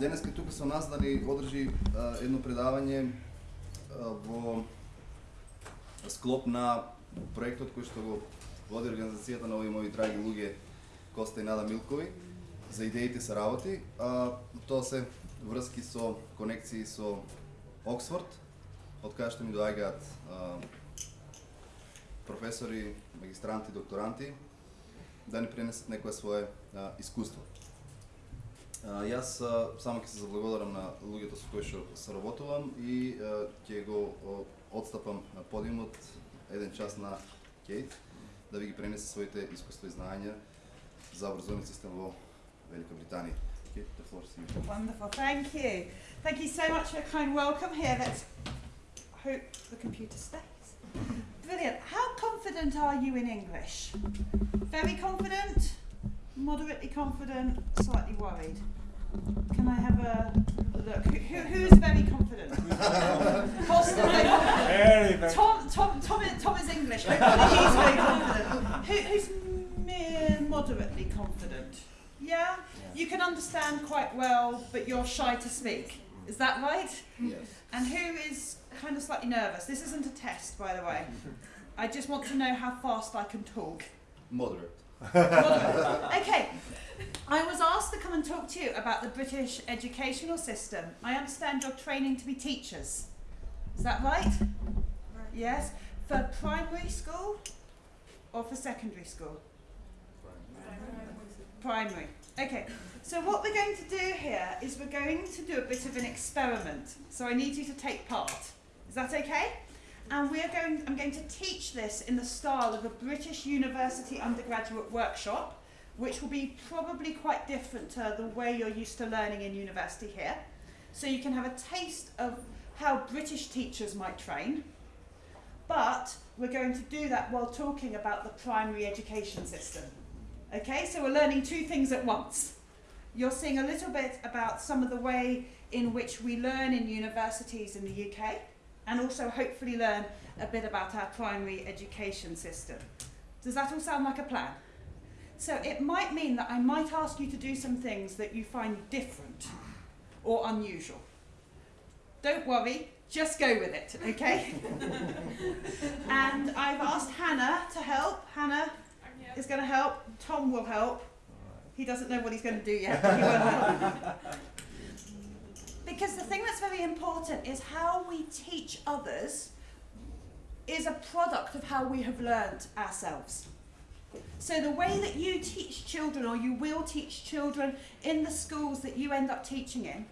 денеска тука со нас да ни одржи а, едно предавање а, во склоп на проектот кој што го води организацијата на овие мои драги луѓе Коста и Нада Милкови за идеите се работи. А, тоа се врски со конекции со Оксфорд, од кај што ми доаѓаат професори, магистранти, докторанти, да ни пренесат некое свое а, искуство. А, јас само ќе се заблагодарам на луѓето со кои што соработувам и ќе го одстапам на подиумот еден час на Кейт да ви ги пренесе своите искуства и знаења за образовниот систем во Велика Британија. Кейт, the floor is yours. Wonderful, thank you. Thank you so much for a kind welcome here. Let's hope the computer stays. Brilliant. How confident are you in English? Very confident? Moderately confident? Slightly worried? Can I have a look? Who, who, who is very confident? Costa, Very, very. Tom, Tom, Tom, is, Tom is English. Hopefully he's very confident. Who, who's mere moderately confident? Yeah? You can understand quite well, but you're shy to speak. Is that right? Yes. And who is kind of slightly nervous? This isn't a test, by the way. I just want to know how fast I can talk. Moderate. Okay. I was asked to come and talk to you about the British educational system. I understand you're training to be teachers. Is that right? Yes. For primary school or for secondary school? Primary. Okay. So what we're going to do here is we're going to do a bit of an experiment. So I need you to take part. Is that okay? And we're going I'm going to teach this in the style of a British University undergraduate workshop, which will be probably quite different to the way you're used to learning in university here. So you can have a taste of how British teachers might train. But we're going to do that while talking about the primary education system. Okay, so we're learning two things at once. You're seeing a little bit about some of the way in which we learn in universities in the UK, and also hopefully learn a bit about our primary education system. Does that all sound like a plan? So it might mean that I might ask you to do some things that you find different or unusual. Don't worry, just go with it, okay? and I've asked Hannah to help. Hannah is going to help. Tom will help. He doesn't know what he's going to do yet, but he will help. Because the thing that's very important is how we teach others is a product of how we have learned ourselves. So the way that you teach children or you will teach children in the schools that you end up teaching in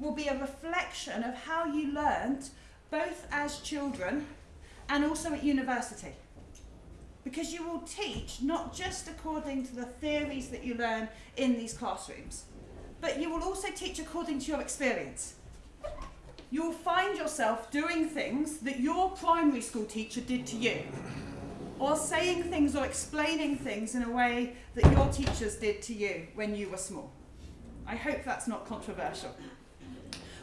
will be a reflection of how you learned both as children and also at university. Because you will teach not just according to the theories that you learn in these classrooms, but you will also teach according to your experience. You will find yourself doing things that your primary school teacher did to you, or saying things or explaining things in a way that your teachers did to you when you were small. I hope that's not controversial.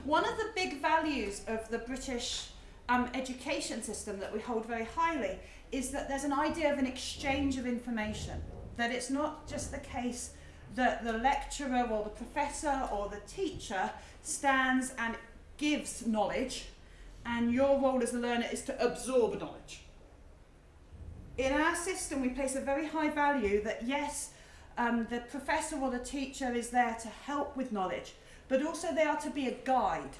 One of the big values of the British um, education system that we hold very highly is that there's an idea of an exchange of information. That it's not just the case that the lecturer or the professor or the teacher stands and gives knowledge, and your role as a learner is to absorb knowledge. In our system, we place a very high value that yes, um, the professor or the teacher is there to help with knowledge, but also they are to be a guide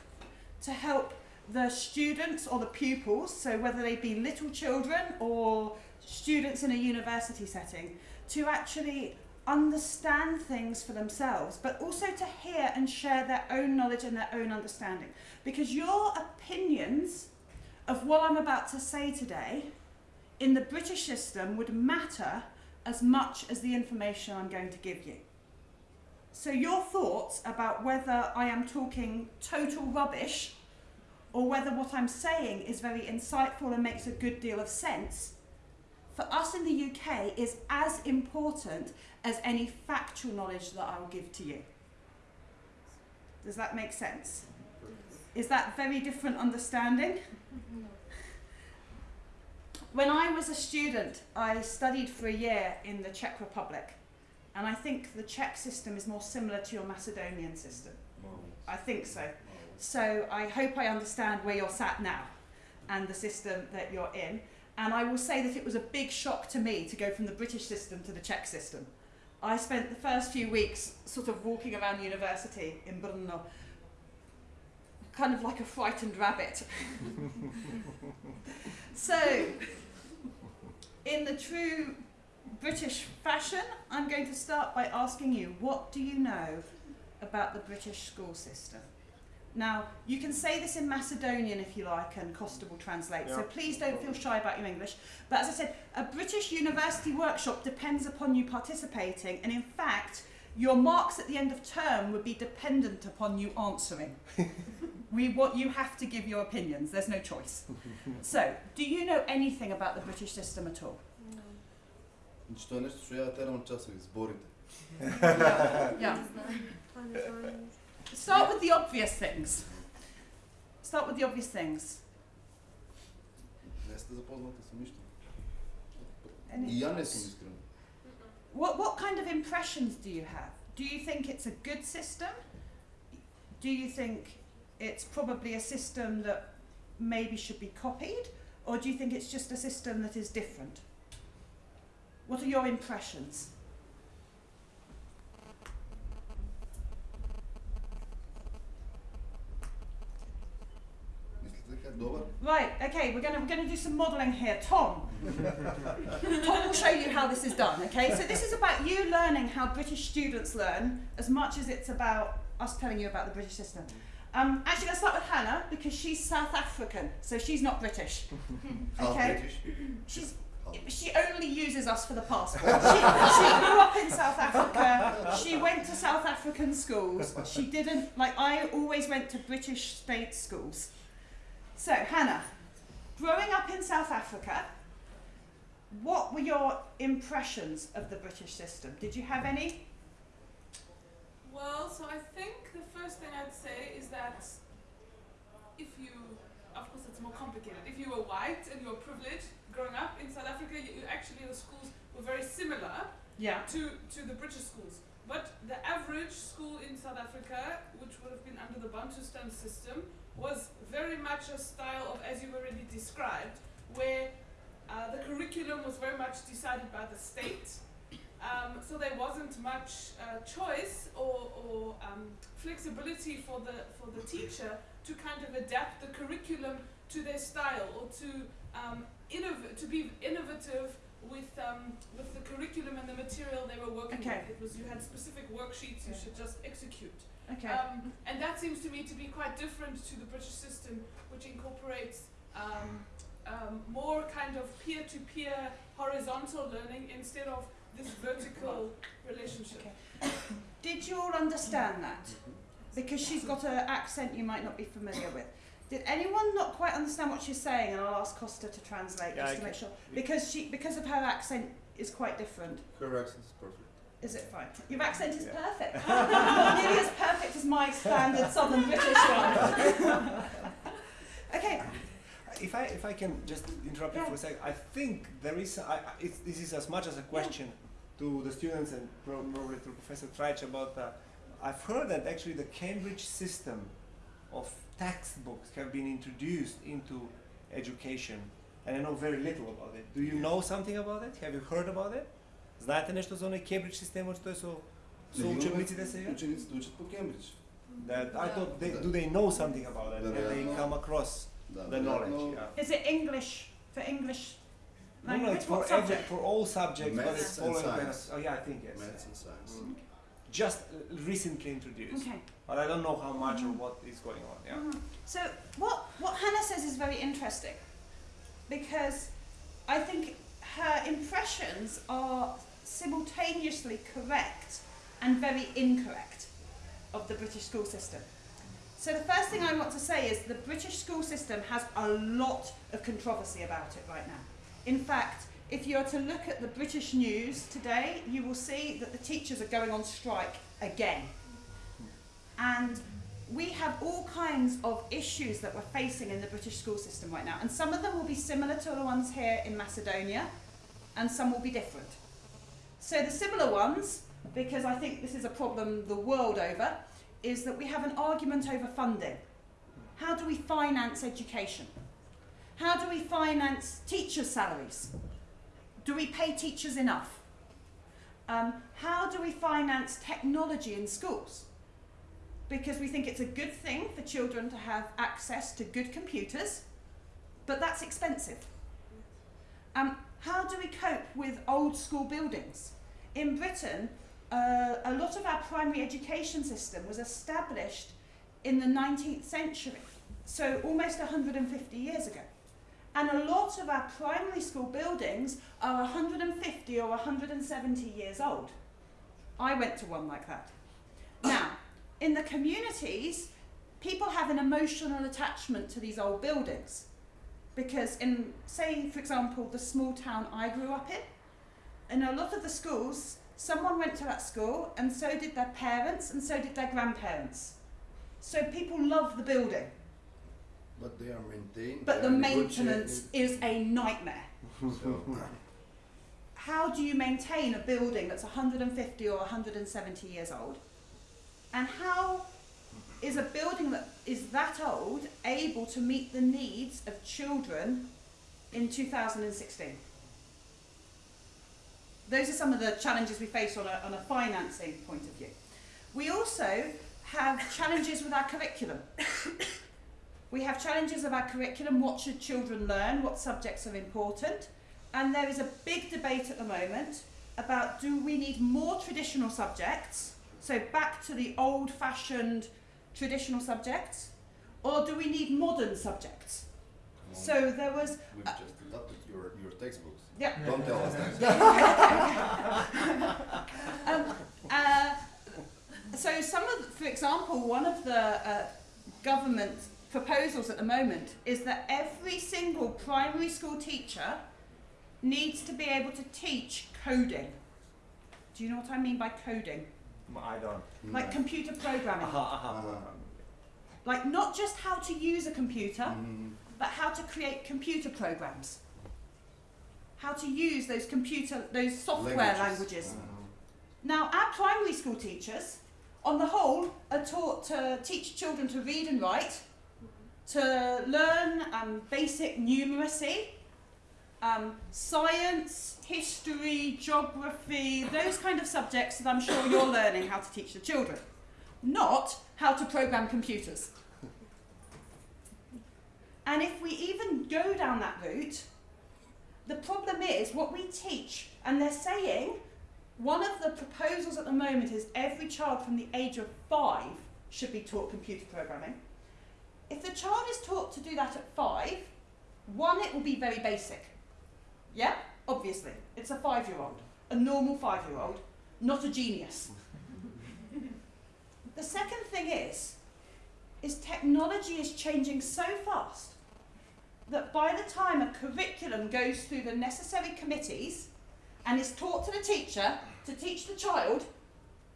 to help the students or the pupils, so whether they be little children or students in a university setting, to actually understand things for themselves, but also to hear and share their own knowledge and their own understanding. Because your opinions of what I'm about to say today in the British system would matter as much as the information I'm going to give you. So your thoughts about whether I am talking total rubbish or whether what I'm saying is very insightful and makes a good deal of sense, for us in the UK is as important as any factual knowledge that I will give to you. Does that make sense? Is that very different understanding? When I was a student, I studied for a year in the Czech Republic, and I think the Czech system is more similar to your Macedonian system. I think so. So I hope I understand where you're sat now and the system that you're in. And I will say that it was a big shock to me to go from the British system to the Czech system. I spent the first few weeks sort of walking around university in Brno, kind of like a frightened rabbit. so, in the true British fashion, I'm going to start by asking you what do you know about the British school system? Now, you can say this in Macedonian if you like, and Costa will translate, so please don't feel shy about your English. But as I said, a British university workshop depends upon you participating, and in fact, your marks at the end of term would be dependent upon you answering. we want you have to give your opinions, there's no choice. so, do you know anything about the British system at all? No. yeah. yeah. Start with the obvious things. Start with the obvious things. Не сте запознати с нищо. Any И я не thoughts? съм искрен. What, what kind of impressions do you have? Do you think it's a good system? Do you think it's probably a system that maybe should be copied? Or do you think it's just a system that is different? What are your impressions? Right, okay, we're going to we're going to do some modelling here. Tom. Tom will show you how this is done, okay? So this is about you learning how British students learn as much as it's about us telling you about the British system. Um, actually, let's start with Hannah because she's South African, so she's not British. Okay. British. She's she only uses us for the passport. She, she grew up in South Africa. She went to South African schools. She didn't like. I always went to British state schools. So Hannah, growing up in South Africa, what were your impressions of the British system? Did you have any? Well, so I think the first thing I'd say is that if you, of course, it's more complicated. If you were white and you were privileged growing up in South Africa, you, actually the schools were very similar Yeah. to, to the British schools. But the average school in South Africa, which would have been under the Bantustan system, was very much a style of, as you've already described, where uh, the curriculum was very much decided by the state. Um, so there wasn't much uh, choice or, or um, flexibility for the for the teacher to kind of adapt the curriculum to their style or to um, to be innovative with um, with the curriculum and the material they were working Okay. with. It was you had specific worksheets you should just execute. Okay. Um, and that seems to me to be quite different to the British system, which incorporates um, um, more kind of peer-to-peer horizontal learning instead of this vertical relationship. Okay. Did you all understand that? Because she's got an accent you might not be familiar with. Did anyone not quite understand what she's saying? And I'll ask Costa to translate Yeah, just I to make sure. Because she, because of her accent is quite different. Her accent is perfect. Is it fine? Your accent is Yeah. perfect. nearly as perfect as my standard Southern British one. okay. If I if I can just interrupt you for a sec, I think there is I, I- this is as much as a question to the students and probably to Professor Treich about. Uh, I've heard that actually the Cambridge system of textbooks have been introduced into education, and I know very little about it. Do you know something about it? Have you heard about it? Знаете нещо за оный Cambridge система, что е со со Нали учебниците имаме сега? Учениците учат по Кембридж. That I Yeah. thought they, Да. do they know something about it? Have they Вероятно. come across Да, the knowledge? вероятно, Yeah. Is it English for English No, language? no, it's for what every, subject? for all subjects, but Maths it's and following kind science. of. Oh yeah, I think yes. Maths and science. Mm. Just uh, recently introduced, Okay. but I don't know how much or what is going on. Yeah. Mhm. So what what Hannah says is very interesting because I think her impressions are simultaneously correct and very incorrect of the British school system. So the first thing I want to say is the British school system has a lot of controversy about it right now. In fact, if you are to look at the British news today, you will see that the teachers are going on strike again. And we have all kinds of issues that we're facing in the British school system right now. And some of them will be similar to the ones here in Macedonia, and some will be different. So the similar ones, because I think this is a problem the world over, is that we have an argument over funding. How do we finance education? How do we finance teachers' salaries? Do we pay teachers enough? Um, how do we finance technology in schools? Because we think it's a good thing for children to have access to good computers, but that's expensive. Um, how do we cope with old school buildings? In Britain, uh, a lot of our primary education system was established in the 19th century, so almost 150 years ago. And a lot of our primary school buildings are 150 or 170 years old. I went to one like that. Now, in the communities, people have an emotional attachment to these old buildings. Because in, say, for example, the small town I grew up in, in a lot of the schools, someone went to that school and so did their parents and so did their grandparents. So people love the building, But they are maintained. but the maintenance is a nightmare. so- How do you maintain a building that's 150 or 170 years old? And how is a building that is that old able to meet the needs of children in 2016? Those are some of the challenges we face on a, on a financing point of view. We also have challenges with our curriculum. we have challenges of our curriculum. What should children learn? What subjects are important? And there is a big debate at the moment about do we need more traditional subjects, so back to the old fashioned traditional subjects, or do we need modern subjects? So there was, We've just adopted your, your textbooks. yeah, Don't tell us that. um, uh, so some of, for example, one of the uh, government proposals at the moment is that every single primary school teacher needs to be able to teach coding. Do you know what I mean by coding? I don't. Like computer programming. Aha, aha. Uh-huh. Like not just how to use a computer, Mhm. but how to create computer programs. How to use those computer, those software languages. Uh-huh. Now, our primary school teachers, on the whole, are taught to teach children to read and write, to learn um, basic numeracy, um, science, history, geography, those kind of subjects that I'm sure you're learning how to teach the children, not how to program computers. And if we even go down that route, the problem is what we teach, and they're saying one of the proposals at the moment is every child from the age of five should be taught computer programming. If the child is taught to do that at five, one, it will be very basic. Yeah, obviously. It's a five year old, a normal five year old, not a genius. the second thing is, is technology is changing so fast that by the time a curriculum goes through the necessary committees and is taught to the teacher to teach the child,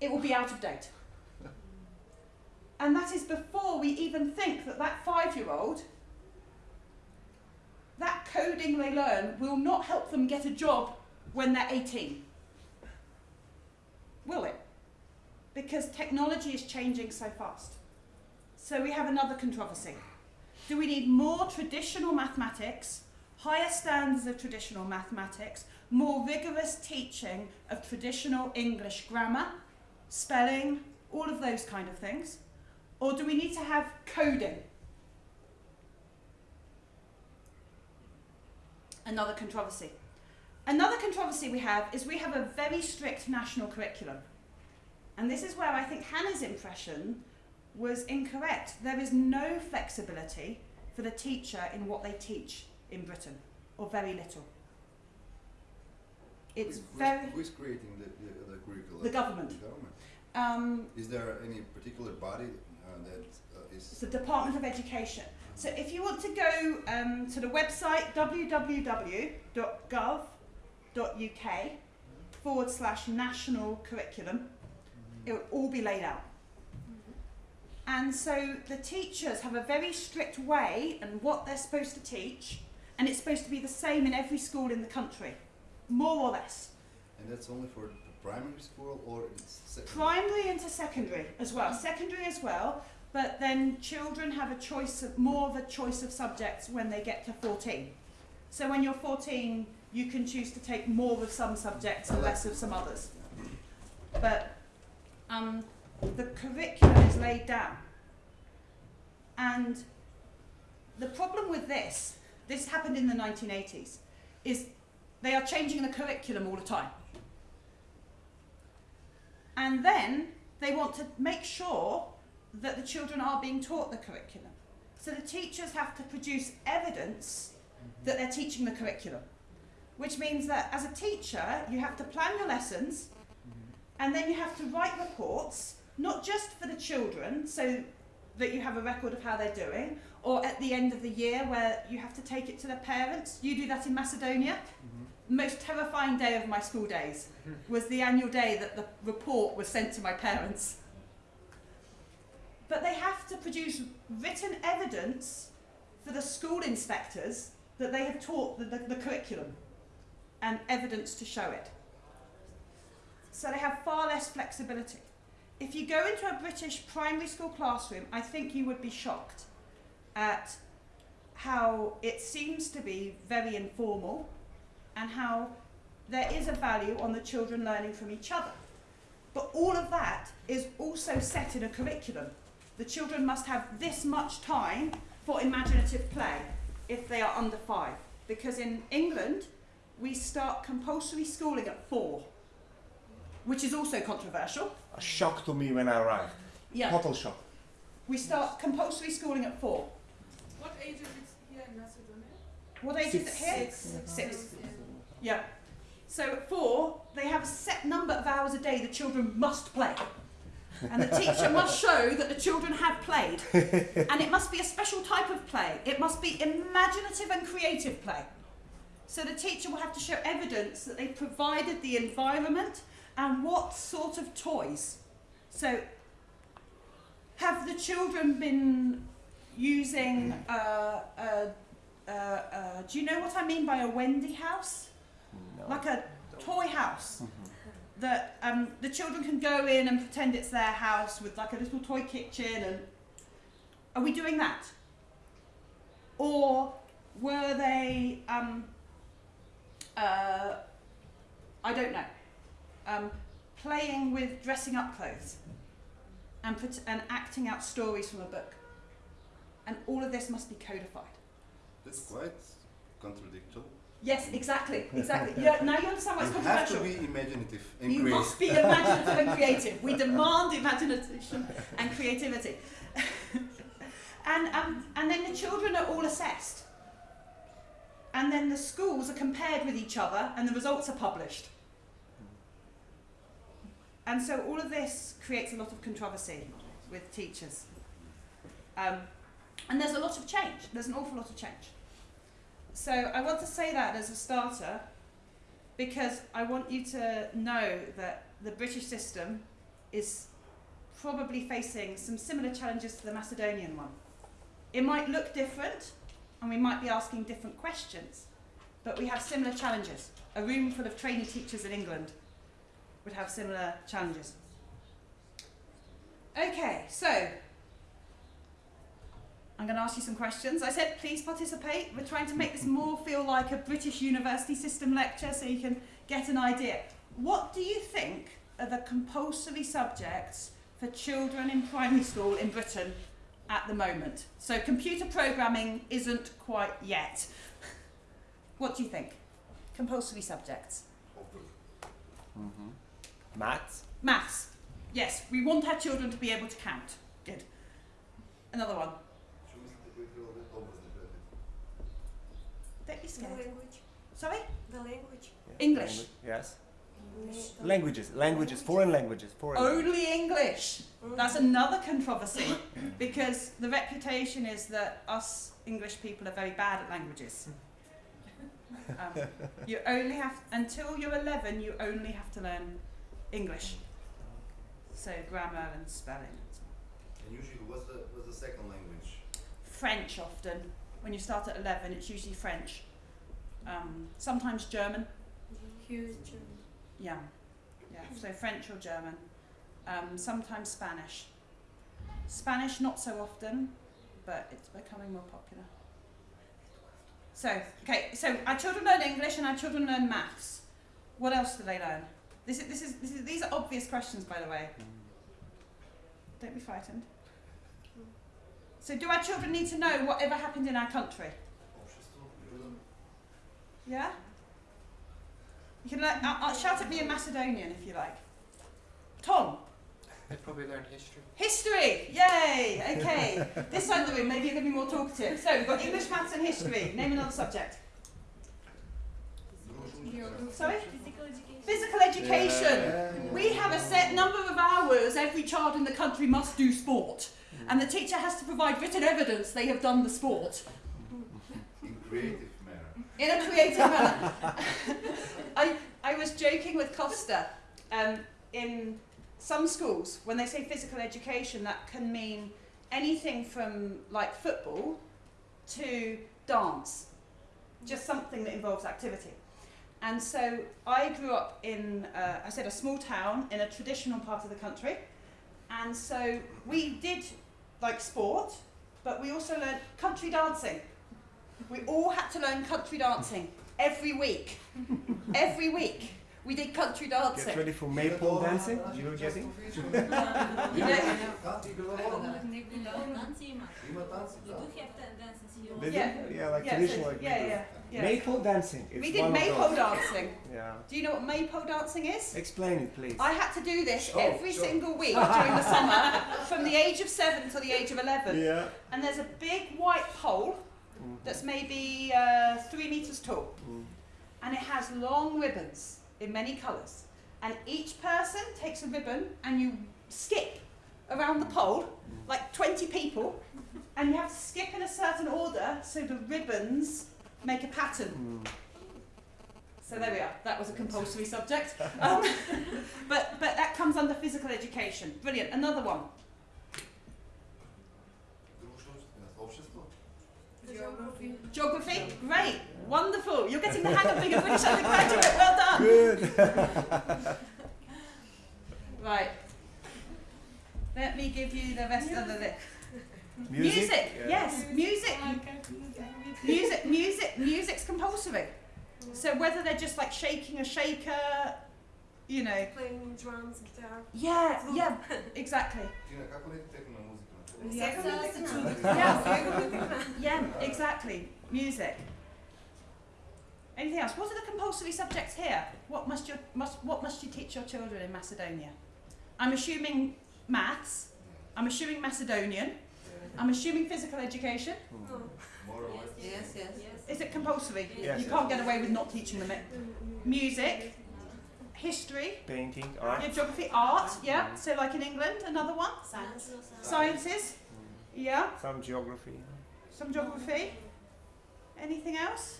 it will be out of date. And that is before we even think that that five year old, that coding they learn will not help them get a job when they're 18. Will it? Because technology is changing so fast. So we have another controversy. Do we need more traditional mathematics, higher standards of traditional mathematics, more rigorous teaching of traditional English grammar, spelling, all of those kind of things? Or do we need to have coding? Another controversy. Another controversy we have is we have a very strict national curriculum. And this is where I think Hannah's impression was incorrect. There is no flexibility for the teacher in what they teach in Britain, or very little. It's Who's- very Who's creating the, the, the curriculum? the government. The government. Um, Is there any particular body uh, that uh, is? it's the Department of Education. So if you want to go um, to the website www.gov.uk forward slash national curriculum, it will all be laid out. And so the teachers have a very strict way and what they're supposed to teach, and it's supposed to be the same in every school in the country, more or less. And that's only for primary school or in secondary? primary into secondary as well, secondary as well, but then children have a choice of more of a choice of subjects when they get to 14. So when you're 14, you can choose to take more of some subjects and less of some others. But um, the curriculum is laid down. And the problem with this, this happened in the 1980s, is they are changing the curriculum all the time. And then they want to make sure that the children are being taught the curriculum. So the teachers have to produce evidence that they're teaching the curriculum, which means that as a teacher, you have to plan your lessons and then you have to write reports, not just for the children, so that you have a record of how they're doing, or at the end of the year where you have to take it to their parents. You do that in Macedonia. Mm-hmm. Most terrifying day of my school days mm-hmm. was the annual day that the report was sent to my parents. But they have to produce written evidence for the school inspectors that they have taught the, the, the curriculum and evidence to show it. So they have far less flexibility. If you go into a British primary school classroom, I think you would be shocked at how it seems to be very informal and how there is a value on the children learning from each other. But all of that is also set in a curriculum. The children must have this much time for imaginative play if they are under five. Because in England, we start compulsory schooling at four, which is also controversial. A shock to me when I arrived. Yeah. Total shock. We start compulsory schooling at four. What age is it here in Macedonia? What age is it here? Six. Six. Yeah. So at four, they have a set number of hours a day the children must play. And the teacher must show that the children have played. And it must be a special type of play. It must be imaginative and creative play. So the teacher will have to show evidence that they provided the environment and what sort of toys. So have the children been using uh, uh, uh, uh, do you know what I mean by a Wendy house? No. Like a toy house that um, the children can go in and pretend it's their house with like a little toy kitchen and are we doing that? Or were they um, uh, I don't know um, playing with dressing up clothes and, pret- and acting out stories from a book and all of this must be codified. That's quite contradictory. Yes, exactly, exactly. Yeah, now you understand why it's You have to be imaginative and You creative. must be imaginative and creative. We demand imagination and creativity. and, um, and then the children are all assessed. And then the schools are compared with each other and the results are published. And so all of this creates a lot of controversy with teachers. Um, and there's a lot of change. There's an awful lot of change. So I want to say that as a starter because I want you to know that the British system is probably facing some similar challenges to the Macedonian one. It might look different and we might be asking different questions, but we have similar challenges. A room full of trainee teachers in England would have similar challenges. Okay, so I'm going to ask you some questions. I said please participate. We're trying to make this more feel like a British university system lecture so you can get an idea. What do you think are the compulsory subjects for children in primary school in Britain at the moment? So computer programming isn't quite yet. What do you think? Compulsory subjects. Maths. Maths. Yes, we want our children to be able to count. Good. Another one. Don't be The scared. language. Sorry? The language. Yeah, English. language, Yes. The Languages. Languages. Foreign languages. Foreign. languages. Only English. That's another controversy because the reputation is that us English people are very bad at languages. Um, you only have until you're 11. You only have to learn English, so grammar and spelling. and so on. And usually, what's the what's the second language? French often. When you start at 11, it's usually French. Um, sometimes German. Huge. Yeah, Yeah, so French or German. Um, sometimes Spanish. Spanish not so often, but it's becoming more popular. So, okay, so our children learn English and our children learn maths. What else do they learn? This is, this is, this is, these are obvious questions, by the way. Don't be frightened. So, do our children need to know whatever happened in our country? Yeah? You can learn, uh, uh, shout at me in Macedonian if you like. Tom, They probably learned history. history! Yay! Okay. this side of the room, maybe you're going to be more talkative. So, we've got English, maths, and history. Name another subject. Sorry? Physical education. Physical education. We have a set number of hours every child in the country must do sport. And the teacher has to provide written evidence they have done the sport. In a creative manner. in a creative manner. I, I was joking with Costa. Um, in some schools, when they say physical education, that can mean anything from like football to dance, just something that involves activity. And so I grew up in, uh, I said, a small town in a traditional part of the country. And so we did like sport, but we also learned country dancing. We all had to learn country dancing every week. every week we did country dancing. Get ready for maypole dancing. Do you know Jesse? yeah. Yeah, like traditional. Like yeah, yeah, yeah. Maypole dancing. We did maypole dancing. yeah. Do you know what maypole dancing is? Explain it, please. I had to do this every sure. single week during the summer, from the age of seven to the age of eleven. Yeah. And there's a big white pole mm. that's maybe uh, three meters tall, mm. and it has long ribbons in many colours. And each person takes a ribbon and you skip around the pole, like 20 people, and you have to skip in a certain order so the ribbons make a pattern. Mm. So there we are. That was a compulsory subject. Um, but, but that comes under physical education. Brilliant. Another one. Geography. Geography? Great. Wonderful. You're getting the hang of being a British undergraduate. Well done. Good. right. Let me give you the rest of the list. Music. music. Yeah. Yes, music. music. Music. Music's compulsory. So whether they're just like shaking a shaker, you know. Playing drums and guitar. Yeah. Yeah. Exactly. Yeah. yeah, exactly. Music. Anything else? What are the compulsory subjects here? What must your must what must you teach your children in Macedonia? I'm assuming maths. I'm assuming Macedonian. I'm assuming physical education. No. More or. Yes, yes. Is it compulsory? Yes. You can't get away with not teaching them it. Music, history, Painting, art. yeah, geography, art, yeah. Hmm. So like in England, another one. Science. Sciences, hmm. yeah. Some geography. Some geography. Anything else?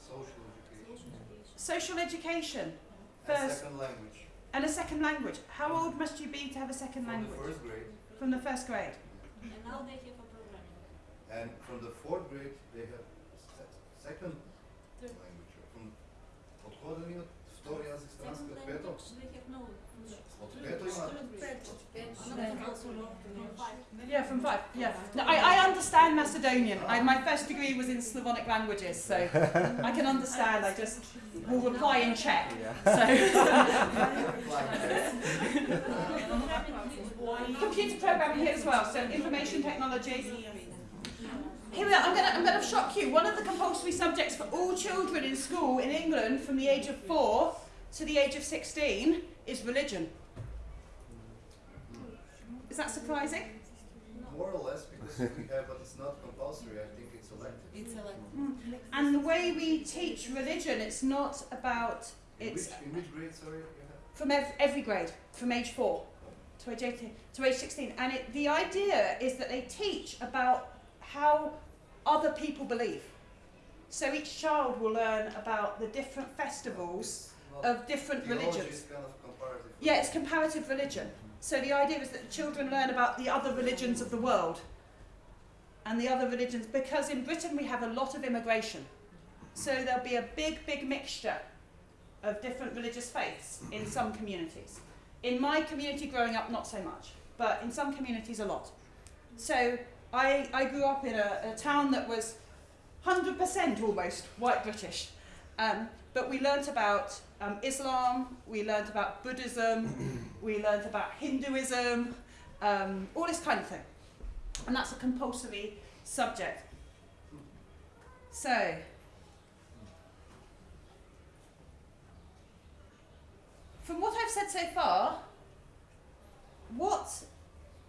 Social education. Social education And First- second language. and a second language. How old must you be to have a second From the language? first grade. From the first grade. And now they have a programming. And from the fourth grade, they have se- second Third. language. From Yeah, from five. Yeah. No, I, I understand Macedonian. I, my first degree was in Slavonic languages, so I can understand. I just will reply in Czech. So. Computer programming here as well, so information technology. Here we are, I'm going to I'm gonna shock you. One of the compulsory subjects for all children in school in England from the age of four to the age of 16 is religion. Is that surprising? More or less because we have, but it's not compulsory. I think it's elective. It's like hmm. And the way we teach religion, it's not about, In it's which, in which grade, sorry, you from ev- every grade, from age four to age 18, to age 16. And it, the idea is that they teach about how other people believe. So each child will learn about the different festivals of different religions. is kind of. Yeah, it's comparative religion. So the idea is that the children learn about the other religions of the world and the other religions because in Britain we have a lot of immigration. So there'll be a big, big mixture of different religious faiths in some communities. In my community growing up, not so much, but in some communities, a lot. So I, I grew up in a, a town that was 100% almost white British. Um, but we learnt about um, Islam, we learned about Buddhism, we learned about Hinduism, um, all this kind of thing. And that's a compulsory subject. So, from what I've said so far, what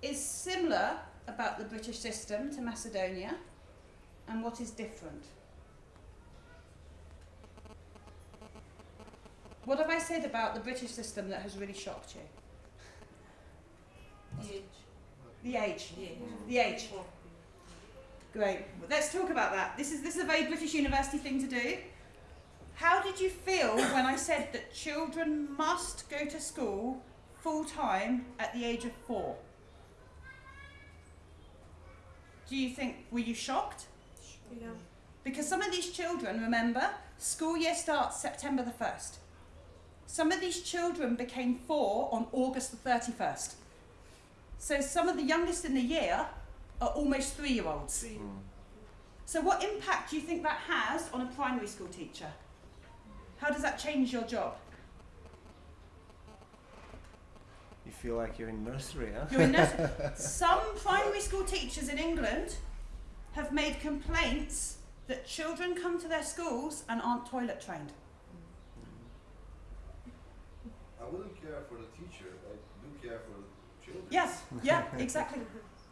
is similar about the British system to Macedonia and what is different? What have I said about the British system that has really shocked you? The age. The age. The age. The age. Great. Well, let's talk about that. This is this is a very British university thing to do. How did you feel when I said that children must go to school full time at the age of four? Do you think were you shocked? Yeah. Because some of these children, remember, school year starts September the 1st. Some of these children became four on August the 31st. So some of the youngest in the year are almost three year olds. Mm. So, what impact do you think that has on a primary school teacher? How does that change your job? You feel like you're in nursery, huh? You're in nursery. Some primary school teachers in England have made complaints that children come to their schools and aren't toilet trained. I wouldn't care for the teacher. I do care for the children. Yes, yeah, exactly.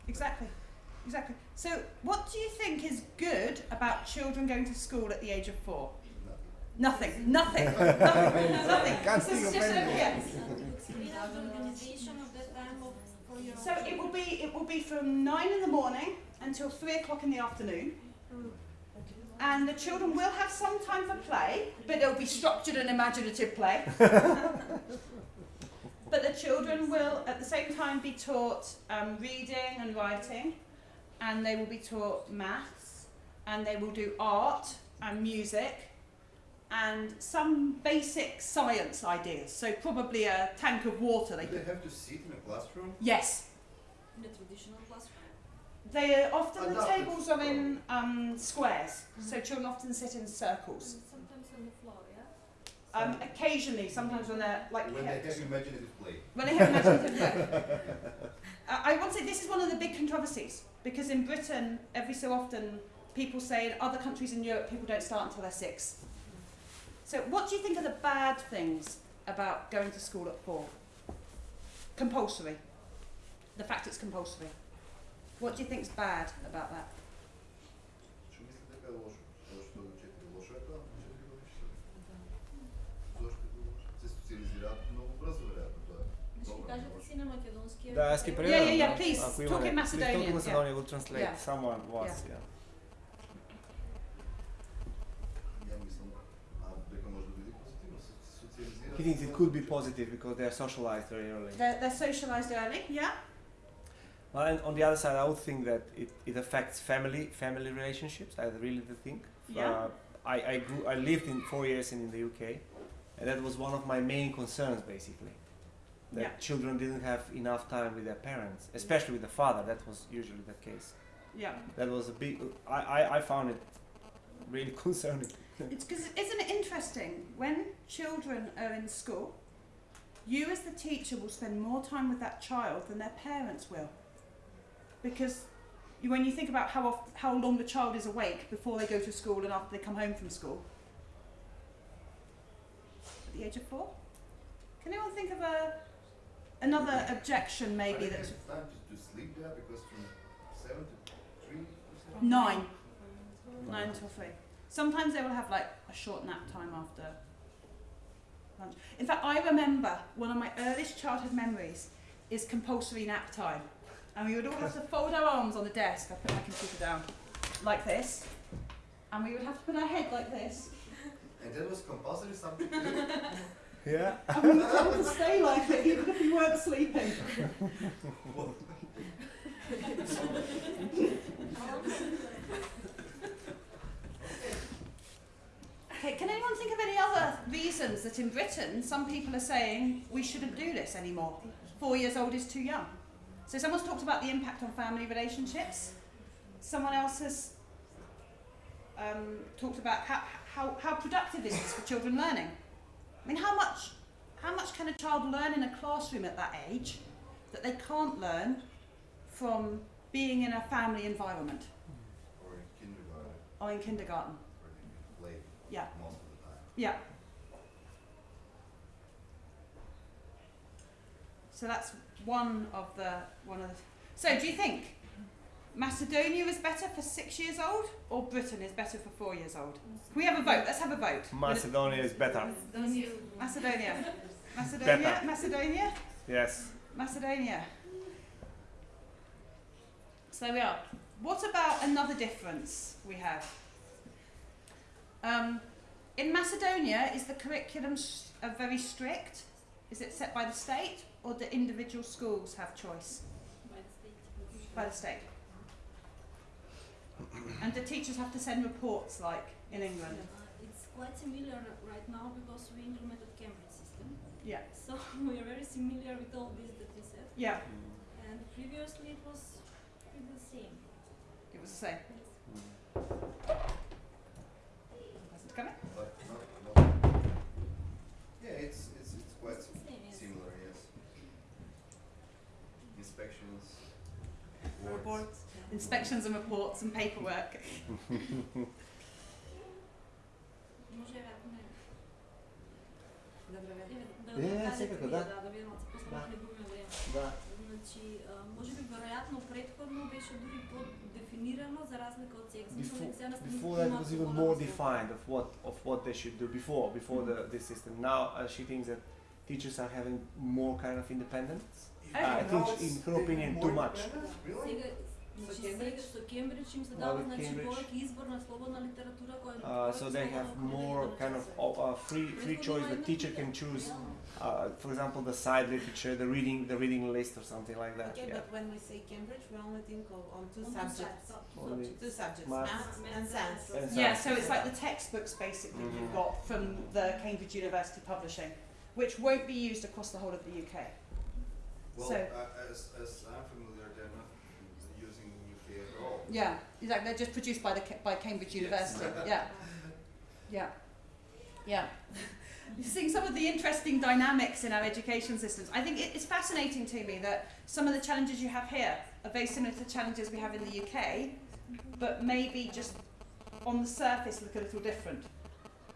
Exactly. Exactly. So, what do you think is good about children going to school at the age of four? Nothing. Nothing. Nothing. Nothing. Can't This think of anything. here. Explain us the organization of the time of for your So it will be it will be from nine in the morning until three o'clock in the afternoon. Mm. And the children will have some time for play, but it'll be structured and imaginative play. but the children will at the same time be taught um, reading and writing, and they will be taught maths, and they will do art and music, and some basic science ideas. So probably a tank of water. They Do they have to sit in a classroom? Yes, in the traditional classroom. They are often the tables are in um, squares, so children often sit in circles. Sometimes on the floor, yeah. Um, occasionally, sometimes when they're like When they have imaginative play. when they have imaginative play. Uh, I want to say this is one of the big controversies because in Britain, every so often, people say in other countries in Europe, people don't start until they're six. So, what do you think are the bad things about going to school at four? Compulsory. The fact it's compulsory. What do you think's bad about that? Що мислите дека е лошо? Тоа што до 4 лошо е тоа? 4 годишни. Зошто е тоа лошо? Се социализираат многу брзо веројатно тоа. е. Ще Добро, кажете лошо. си на македонски. Да, аз ги е- преведам. Yeah, yeah, yeah, да. please, Ако talk имаме- in please Macedonian, Talk in Macedonian, we'll translate Yeah. someone was, Yeah. yeah. Ја мислам, а дека може да биде позитивно, се социализираат. He thinks it could be positive because they are socialized very early. They're, they're socialised early, yeah? Well, and on the other side, I would think that it, it affects family family relationships. I really do think. Yeah. Uh, I, I grew I lived in four years in, the UK, and that was one of my main concerns basically. That Yeah. children didn't have enough time with their parents, especially with the father. That was usually the case. Yeah. That was a big. I, I, I found it really concerning. It's because isn't it interesting when children are in school, you as the teacher will spend more time with that child than their parents will, because you, when you think about how oft, how long the child is awake before they go to school and after they come home from school. At the age of four, can anyone think of a another objection maybe I that's have time to, to sleep there because from 7 to 3 or something? nine, nine till three. Sometimes they will have like a short nap time after lunch. In fact, I remember one of my earliest childhood memories is compulsory nap time. And we would all have to fold our arms on the desk. I put my computer down like this. And we would have to put our head like this. And that was compulsory something to do? Yeah. And we would have to stay like it even if we weren't sleeping. Okay, can anyone think of any other reasons that in Britain, some people are saying we shouldn't do this anymore. Four years old is too young. So someone's talked about the impact on family relationships. Someone else has um, talked about how, how, how productive is this for children learning. I mean, how much, how much can a child learn in a classroom at that age that they can't learn from being in a family environment Or in kindergarten, or in kindergarten? or in play Yeah. most of the time. Yeah. So that's one of the one of the. So do you think Macedonia is better for six years old or Britain is better for four years old? Can we have a vote? Let's have a vote. Macedonia is better. Macedonia. Macedonia. Better. Macedonia. Yes. Macedonia. So there we are. What about another difference we have? Um, in Macedonia, is the curriculum s- uh, very strict? Is it set by the state, or do individual schools have choice by the state. by the state? and do teachers have to send reports like in England? Uh, it's quite similar right now because we implemented Cambridge system. Yeah. So we are very similar with all this that you said. Yeah, And previously it was the same. it was the same. Yes. Hasn't come in? But not, not yeah, it's, it's, it's quite It's the same, yes. similar, yes. Inspections, reports. Reports, inspections and reports and paperwork. Може вероятно не. Да, Е, да, да, всякако, да, да. да, да видим малко по-скоро Да. не губим време. Да. Значи, а, може би вероятно предходно беше дори по-дефинирано за разлика от сега. Смисъл, Before, сега наистина before that има was even свобода more на слово. defined of what of what they should do before before the this system. Now uh, she thinks that teachers are having more kind of independence. I think in European too much. Uh, so they have more kind of uh, uh free free choice. The teacher can choose, uh, for example, the side literature, the reading the reading list, or something like that. Okay, yeah. but when we say Cambridge, we only think of on two subjects, two subjects, maths and science. And science. Yeah, so it's like the textbooks basically mm -hmm. you've mm-hmm. got from the Cambridge University Publishing, which won't be used across the whole of the UK. Well, So- uh, as, as I'm familiar, they're not using UK at all. Yeah, exactly. They're just produced by the by Cambridge Yes. University. Yeah, yeah, yeah. You're seeing some of the interesting dynamics in our education systems. I think it, it's fascinating to me that some of the challenges you have here are very similar to the challenges we have in the UK, but maybe just on the surface look a little different.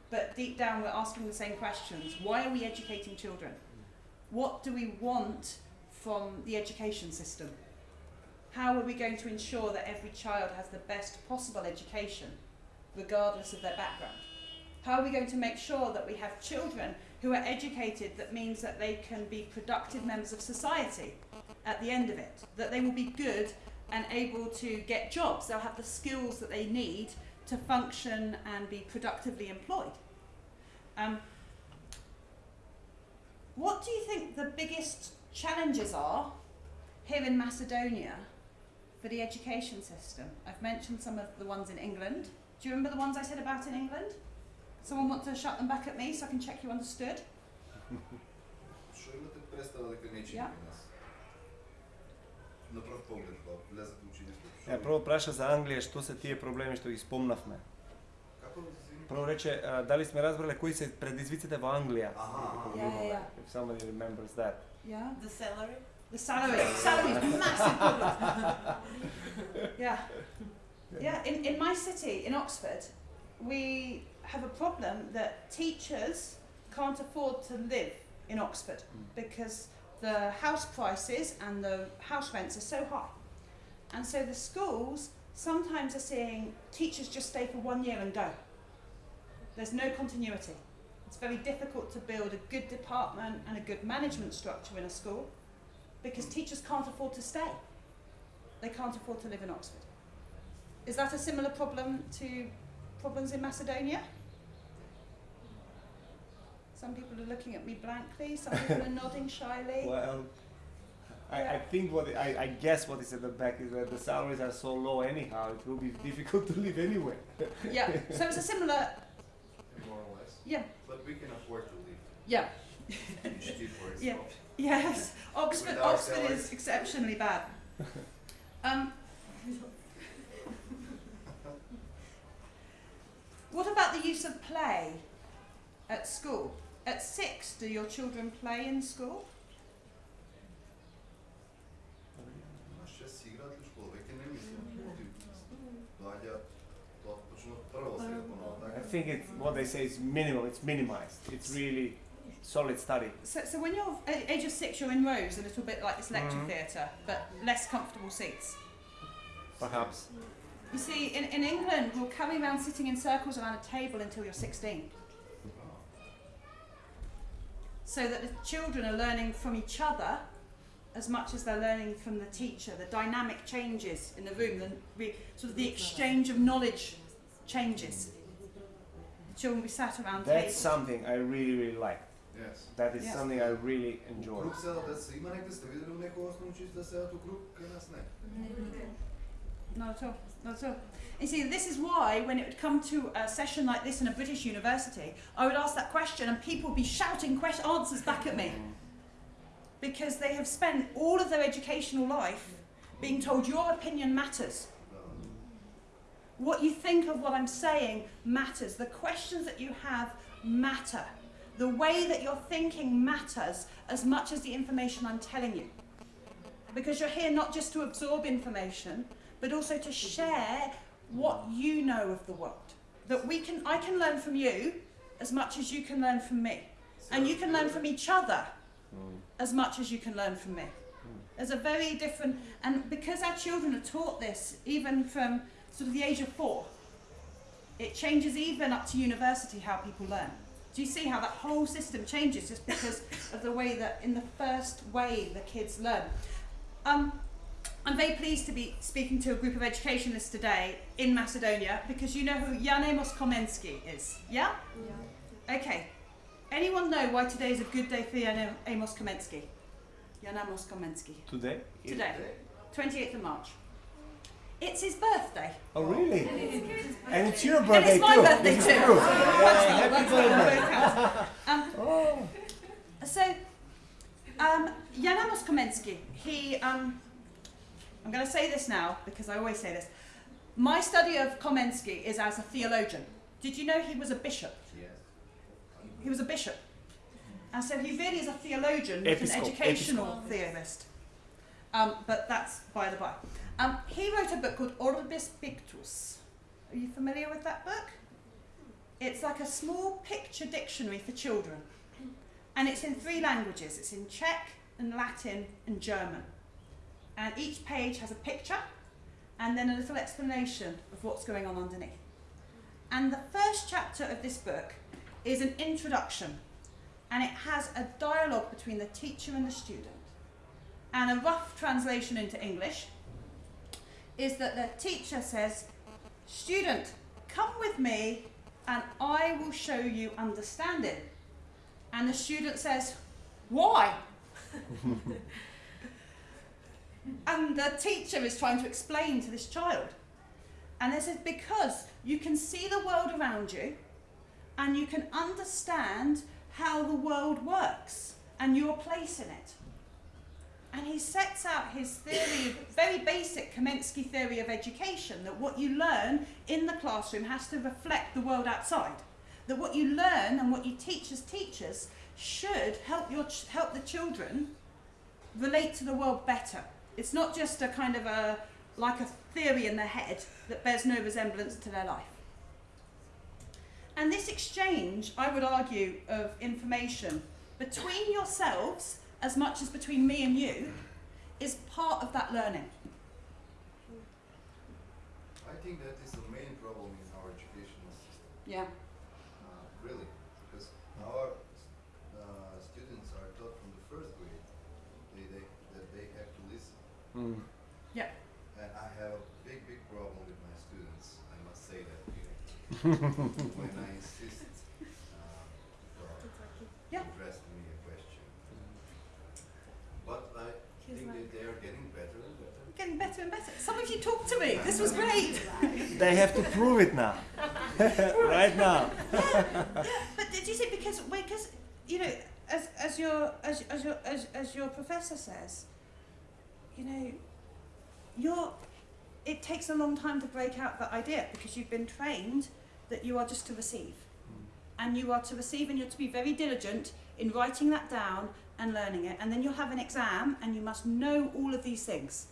But deep down, we're asking the same questions. Why are we educating children? What do we want from the education system? How are we going to ensure that every child has the best possible education, regardless of their background? How are we going to make sure that we have children who are educated that means that they can be productive members of society at the end of it? That they will be good and able to get jobs, they'll have the skills that they need to function and be productively employed. Um, what do you think the biggest challenges are here in Macedonia for the education system? I've mentioned some of the ones in England. Do you remember the ones I said about in England? Someone want to shut them back at me so I can check you understood? Що имате представа дека не чини Ja. при нас? На пръв поглед, кога влезат в училище. Што Ja, prvo praša za Anglije, što se tije problemi što ih spomnavme. Како да се Prvo reče, a, da li sme razbrali koji se predizvicite v Anglija? Aha. Ja, ja, ja. If somebody remembers that. Yeah. The salary? The salary. salary is massive problem. yeah. Yeah. In, in my city, in Oxford, we have a problem that teachers can't afford to live in Oxford hmm. because the house prices and the house rents are so high. And so the schools sometimes are seeing teachers just stay for one year and go. There's no continuity. It's very difficult to build a good department and a good management structure in a school because teachers can't afford to stay. They can't afford to live in Oxford. Is that a similar problem to problems in Macedonia? Some people are looking at me blankly, some people are nodding shyly. Well, I, I think what I, I guess what is at the back is that the salaries are so low anyhow. It will be difficult to live anywhere. Yeah, so it's a similar, More or less. yeah, But we can afford to leave. Yeah. Yeah. Yes, Oxford, Oxford is exceptionally bad. Um, what about the use of play at school? At six, do your children play in school? Think it's what they say is minimal. It's minimized. It's really solid study. So, so when you're at age of six, you're in rows, a little bit like this lecture Mhm. theatre, but less comfortable seats. Perhaps. You see, in, in England, we'll carry around sitting in circles around a table until you're 16. So that the children are learning from each other as much as they're learning from the teacher. The dynamic changes in the room, the sort of the exchange of knowledge changes The children will be sat around That's tables. something I really, really like. Yes. That is Yes. something I really enjoy. Круг седат деца. Има некои сте видели у некој основно училиште да седат у круг, кај нас не. Not at all. Not at all. You see, this is why when it would come to a session like this in a British university, I would ask that question and people would be shouting quest- answers back at me. Because they have spent all of their educational life being told your opinion matters. What you think of what I'm saying matters. The questions that you have matter. The way that you're thinking matters as much as the information I'm telling you. Because you're here not just to absorb information, but also to share what you know of the world. That we can, I can learn from you as much as you can learn from me. And you can learn from each other as much as you can learn from me. There's a very different, and because our children are taught this even from sort of the age of four, it changes even up to university how people learn. Do you see how that whole system changes just because of the way that in the first way the kids learn? Um, I'm very pleased to be speaking to a group of educationalists today in Macedonia because you know who Jan Amos Komensky is, yeah? Yeah. Okay. Anyone know why today is a good day for Jan Amos Komensky? Jan Amos Komensky. Today? Today, 28th of March. It's his birthday. Oh, really? And it's your birthday, And birthday it's my too. birthday This too. is Yeah, happy birthday. Um, Oh. So, um, Jan Amos Komensky, he, um, I'm going to say this now because I always say this. My study of Komensky is as a theologian. Did you know he was a bishop? Yes. He was a bishop. And so he really is a theologian, not an Episcop- educational theorist. Um, but that's by the by. Um, he wrote a book called Orbis Pictus. Are you familiar with that book? It's like a small picture dictionary for children. And it's in three languages it's in Czech, and Latin, and German. And each page has a picture and then a little explanation of what's going on underneath. And the first chapter of this book is an introduction, and it has a dialogue between the teacher and the student. And a rough translation into English is that the teacher says, Student, come with me and I will show you understanding. And the student says, Why? and the teacher is trying to explain to this child. And they said, Because you can see the world around you and you can understand how the world works and your place in it. And he sets out his theory, very basic Komensky theory of education, that what you learn in the classroom has to reflect the world outside. That what you learn and what you teach as teachers should help, your help the children relate to the world better. It's not just a kind of a, like a theory in their head that bears no resemblance to their life. And this exchange, I would argue, of information between yourselves as much as between me and you is part of that learning. I think that is the main problem in our educational system. Yeah. Uh, really, because our uh, students are taught from the first grade they, they, that they have to listen. Mm. And I have a big, big problem with my students. I must say that when I insist uh, to Yeah. address me a question. But I think that they are getting better and better. Getting better and better. Some of you talk to me. This was great. They have to prove it now. right now. yeah. But did you see because because you know, as, as your as, as your as, as your professor says, you know, you're it takes a long time to break out that idea because you've been trained that you are just to receive. Hmm. And you are to receive and you're to be very diligent in writing that down and learning it. And then you'll have an exam and you must know all of these things.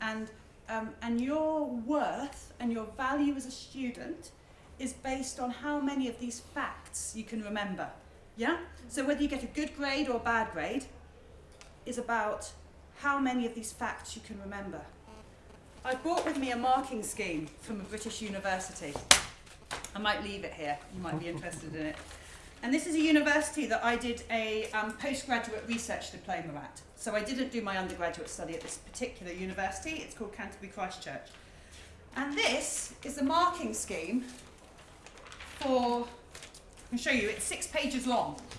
And um, and your worth and your value as a student is based on how many of these facts you can remember. Yeah? So whether you get a good grade or a bad grade is about how many of these facts you can remember. I brought with me a marking scheme from a British university. I might leave it here, you might be interested in it. And this is a university that I did a um, postgraduate research diploma at. So I didn't do my undergraduate study at this particular university, it's called Canterbury Christ Church. And this is a marking scheme for, I can show you, it's six pages long.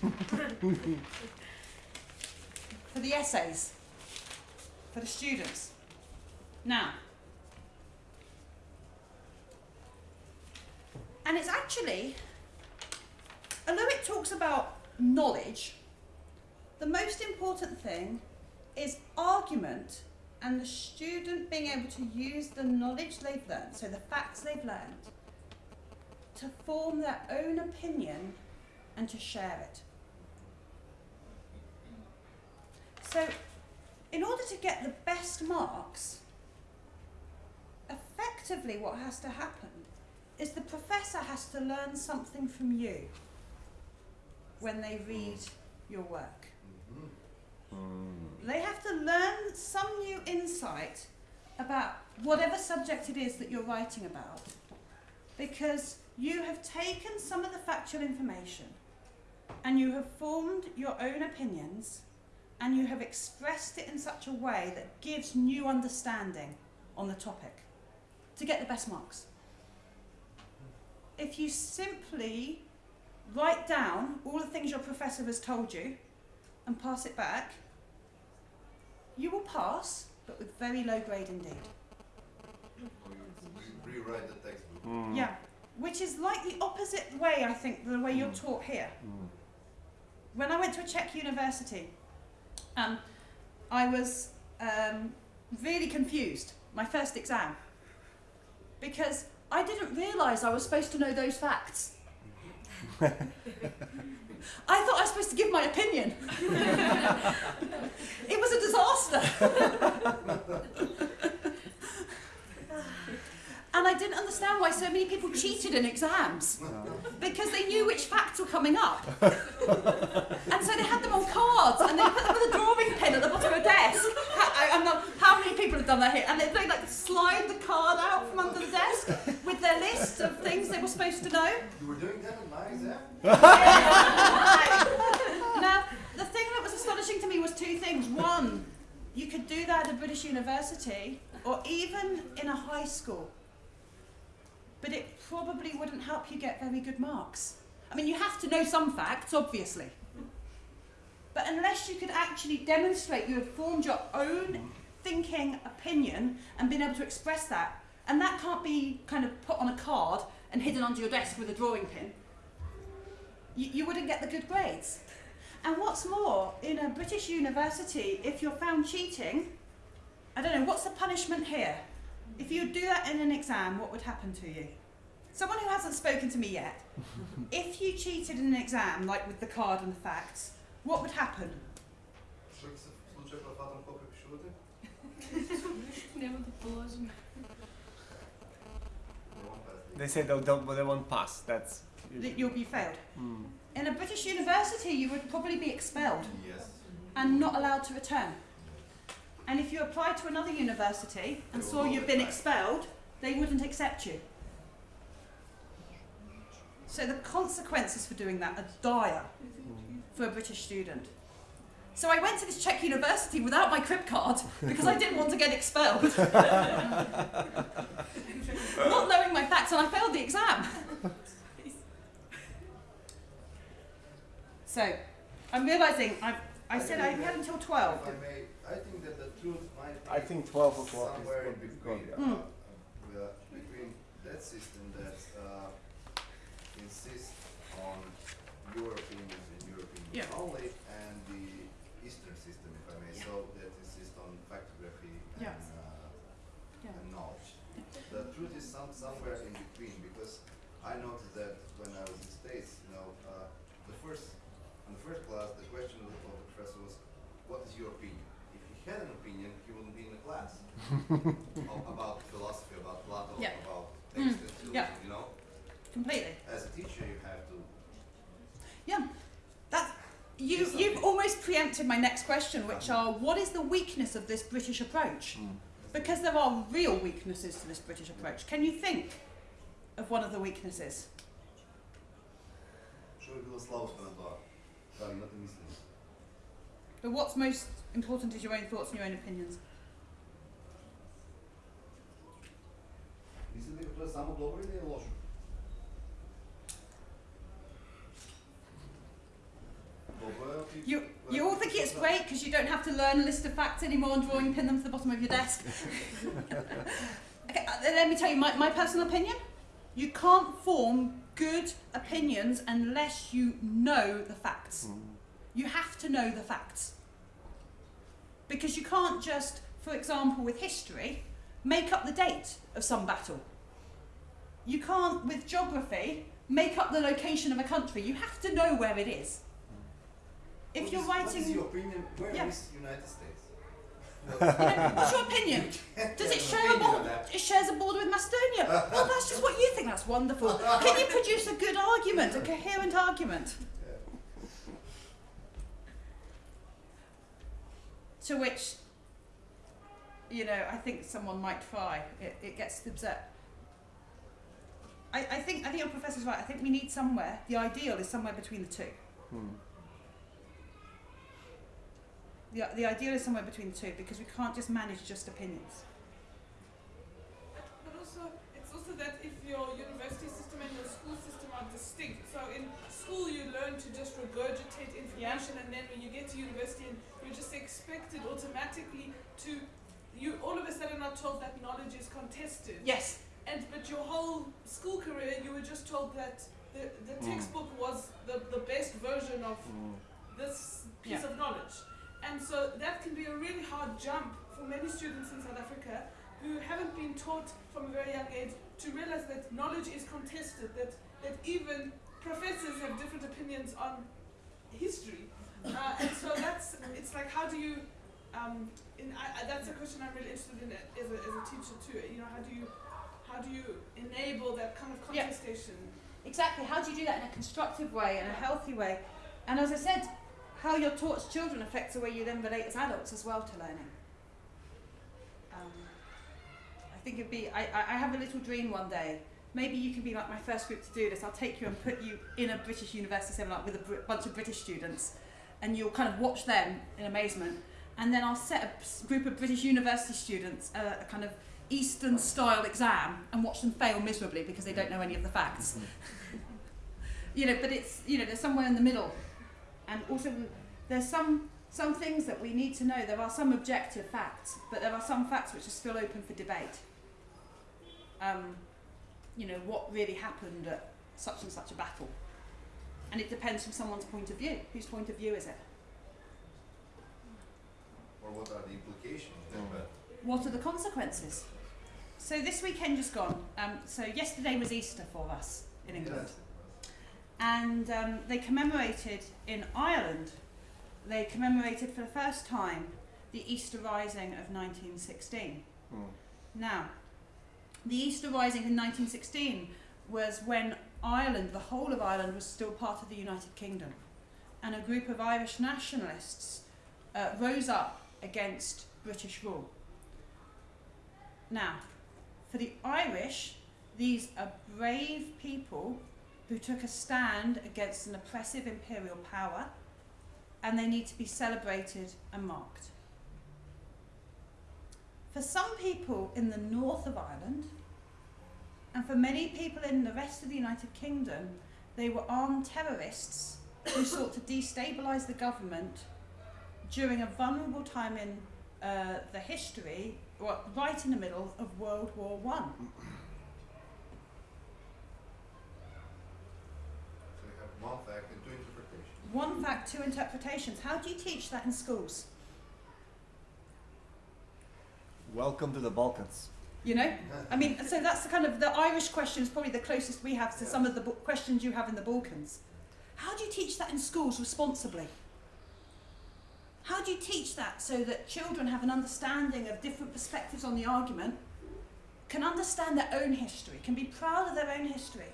for the essays, for the students. Now, and it's actually, although it talks about knowledge, the most important thing is argument and the student being able to use the knowledge they've learned, so the facts they've learned, to form their own opinion and to share it. So, in order to get the best marks, effectively what has to happen is the professor has to learn something from you when they read your work. Mm-hmm. They have to learn some new insight about whatever subject it is that you're writing about because you have taken some of the factual information and you have formed your own opinions and you have expressed it in such a way that gives new understanding on the topic to get the best marks. If you simply write down all the things your professor has told you and pass it back, you will pass, but with very low grade indeed. Re- rewrite the textbook. Mm. Yeah, which is like the opposite way, I think, the way you're Mm. taught here. Mm. When I went to a Czech university, um, I was um, really confused, my first exam, because I didn't realise I was supposed to know those facts. I thought I was supposed to give my opinion. it was a disaster. and I didn't understand why so many people cheated in exams because they knew which facts were coming up. and so they had them on cards and they put them with a drawing pin at the bottom of a desk. How, I, I'm not, how many people have done that here? And they, they like slide the card out from under the desk with their list of things they were supposed to know. You were doing that in my exam? now, the thing that was astonishing to me was two things. One, you could do that at a British university or even in a high school. But it probably wouldn't help you get very good marks. I mean, you have to know some facts, obviously. But unless you could actually demonstrate you have formed your own thinking opinion and been able to express that, and that can't be kind of put on a card and hidden under your desk with a drawing pin, you, you wouldn't get the good grades. And what's more, in a British university, if you're found cheating, I don't know, what's the punishment here? If you do that in an exam, what would happen to you? Someone who hasn't spoken to me yet, if you cheated in an exam, like with the card and the facts, what would happen? they say they don't, they won't pass. That's that you'll be failed. Mm. In a British university, you would probably be expelled yes. and not allowed to return. And if you applied to another university and saw you've been expelled, they wouldn't accept you. So the consequences for doing that are dire for a British student. So I went to this Czech university without my crib card because I didn't want to get expelled. Not knowing my facts, and I failed the exam. So I'm realising I've, I said I had until 12. If I think that the truth might be I think 12 o'clock is somewhere in good- between. good, yeah. uh, uh, between that system that uh, insists on your opinion and your opinion Yeah. only, and the Eastern system, if I may, Yeah. so that insists on factography and, Yeah. uh, Yeah. and knowledge. The truth is some, somewhere in between, because I noticed that when I was in States, you know, uh, the first, in the first class, the question of the, of the professor was, what is your opinion? If he had an opinion, he wouldn't be in the class. A- about philosophy, about Plato, yeah. about mm. things mm. you yeah. you know? Completely. As a teacher, you have to. Yeah. That's, you, you've almost preempted my next question, which uh-huh. are what is the weakness of this British approach? Mm. Because there are real weaknesses to this British approach. Can you think of one of the weaknesses? But what's most important is your own thoughts and your own opinions. Mislite li to je samo dobro ili je loše? You, you all think it's great because you don't have to learn a list of facts anymore and drawing pin them to the bottom of your desk. okay, uh, let me tell you my, my personal opinion. You can't form good opinions unless you know the facts. You have to know the facts. Because you can't just, for example, with history, make up the date of some battle. You can't, with geography, make up the location of a country. You have to know where it is. If What you're is- writing. is your opinion? Where is Yeah. United States? What's your opinion? Does it share a border? It shares a border with Macedonia. Well, that's just what you think. That's wonderful. Can you produce a good argument, a coherent argument? To which, you know, I think someone might try. It, it gets upset. I, I think I think your professor's right. I think we need somewhere. The ideal is somewhere between the two. Hmm. The, the ideal is somewhere between the two because we can't just manage just opinions. But also, it's also that if your university system and your school system are distinct. So in school, you learn to just regurgitate information, and then when you get to university, you're just expected automatically to. You all of a sudden are told that knowledge is contested. Yes. And but your whole school career, you were just told that the, the Mm. textbook was the, the best version of this piece Yeah. of knowledge. And so that can be a really hard jump for many students in South Africa who haven't been taught from a very young age to realize that knowledge is contested, that, that even professors have different opinions on history. Uh, and so that's, it's like, how do you, um, in, I, that's a question I'm really interested in as a, as a teacher too. You know, how do you, how do you enable that kind of Yeah. contestation? Exactly. How do you do that in a constructive way, in a healthy way? And as I said, how you're taught to children affects the way you then relate as adults as well to learning. Um, I think it'd be. I, I I have a little dream one day. Maybe you can be like my first group to do this. I'll take you and put you in a British university seminar with a br- bunch of British students, and you'll kind of watch them in amazement. And then I'll set a group of British university students uh, a kind of Eastern style exam and watch them fail miserably because they don't know any of the facts. you know, but it's you know there's somewhere in the middle, and also there's some some things that we need to know. There are some objective facts, but there are some facts which are still open for debate. Um, you know what really happened at such and such a battle, and it depends from someone's point of view. Whose point of view is it? Or what are the implications of? Mm. What are the consequences? So this weekend just gone. Um, so yesterday was Easter for us in England. Yes. and um, they commemorated in Ireland. They commemorated for the first time the Easter Rising of 1916. Now, the Easter Rising in 1916 was when Ireland, the whole of Ireland, was still part of the United Kingdom, and a group of Irish nationalists uh, rose up against British rule. Now, for the Irish, these are brave people who took a stand against an oppressive imperial power, and they need to be celebrated and marked. For some people in the north of Ireland, and for many people in the rest of the United Kingdom, they were armed terrorists who sought to destabilise the government during a vulnerable time in uh, the history, or right in the middle of World War One. So we have one fact. In one fact, two interpretations. How do you teach that in schools? Welcome to the Balkans. You know, I mean, so that's the kind of the Irish question is probably the closest we have to some of the questions you have in the Balkans. How do you teach that in schools responsibly? How do you teach that so that children have an understanding of different perspectives on the argument, can understand their own history, can be proud of their own history,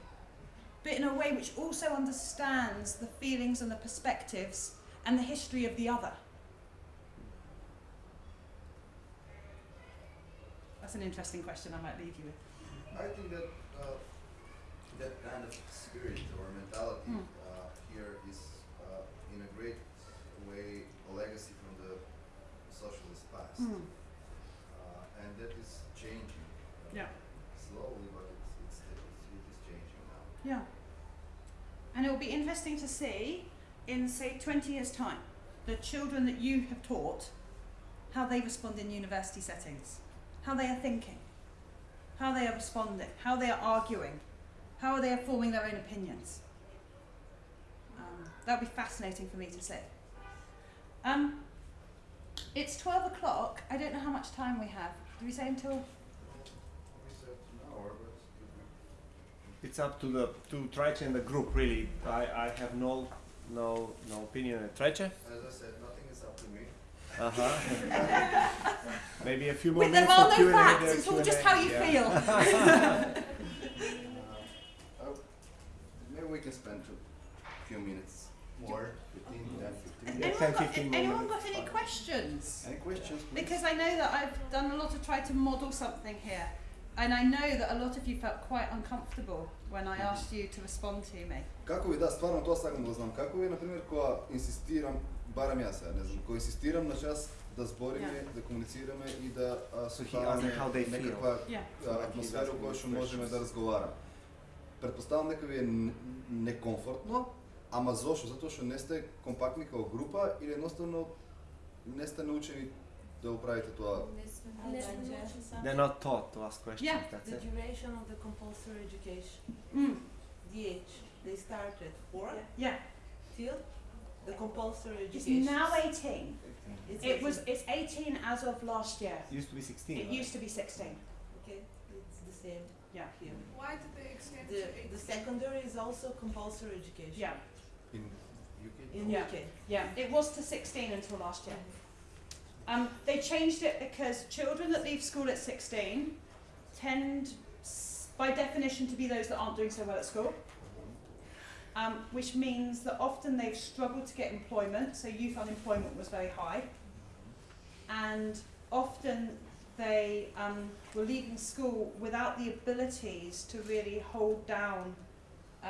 but in a way which also understands the feelings and the perspectives and the history of the other? That's an interesting question I might leave you with. I think that uh, that kind of spirit or mentality Mm. uh, here is uh, in a great way a legacy from the socialist past, Mm. uh, and that is changing. uh, Yeah. Slowly, but it's, it's, it's it is changing now. Yeah. And it will be interesting to see in, say, 20 years' time, the children that you have taught, how they respond in university settings, how they are thinking, how they are responding, how they are arguing, how are they are forming their own opinions. Um, that would be fascinating for me to see. Um, it's 12 o'clock. I don't know how much time we have. Do we say until? We said an hour, but It's up to the to Traice and the group really. I, I have no no no opinion on Traice. as I said, nothing is up to me. Uh huh. Maybe a few more With there minutes are for no Q&A. facts. there, It's all just how you Yeah. feel. Uh, oh, maybe we can spend a few minutes more, 15, 10, 15. Yeah, anyone 10, got, 15 more anyone minutes, got any fine. questions? Any questions, please? Because I know that I've done a lot to try to model something here. And I know that a lot of you felt quite uncomfortable when I asked you to respond to me. Како ви да, стварно тоа сакам да знам. Како ви, например, кога инсистирам, барам јас сега, не знам, кога инсистирам на час да збориме, Yeah. да комуницираме и да а, So he создаваме asked how they feel. некаква Yeah. а, Like атмосфера he's во која asking што questions. можеме да разговараме. Предпоставам дека ви е н- некомфортно, ама зошто? Затоа што не сте компактни као група или едноставно не сте научени да го правите тоа. They're not taught to ask questions. Yeah. That's The it. duration of the compulsory education, Mm. the age, they started four Yeah. till the compulsory It's education. now 18. It's It was 18. it's 18 as of last year. It used to be 16. It right? used to be 16. Okay, it's the same Yeah. here. Why did they extend The, to 18? the secondary is also compulsory education. Yeah. In UK? In Yeah. UK. Yeah. It was to 16 until last year. Um, they changed it because children that leave school at 16 tend, by definition, to be those that aren't doing so well at school. Um, which means that often they've struggled to get employment, so youth unemployment was very high. And often they um, were leaving school without the abilities to really hold down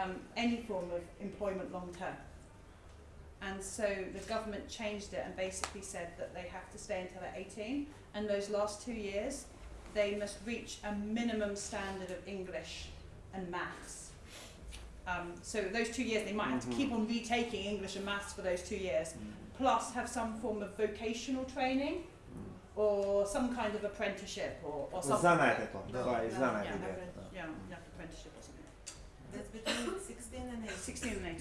um, any form of employment long term. And so the government changed it and basically said that they have to stay until they're 18. And those last two years, they must reach a minimum standard of English and maths. Um, so those two years, they might have mm -hmm. to keep on retaking English and maths for those two years, mm -hmm. plus have some form of vocational training or some kind of apprenticeship or, or something. いざないこと。いざないこと。Yeah, yeah. That's between 16 and 18. 16 and 18.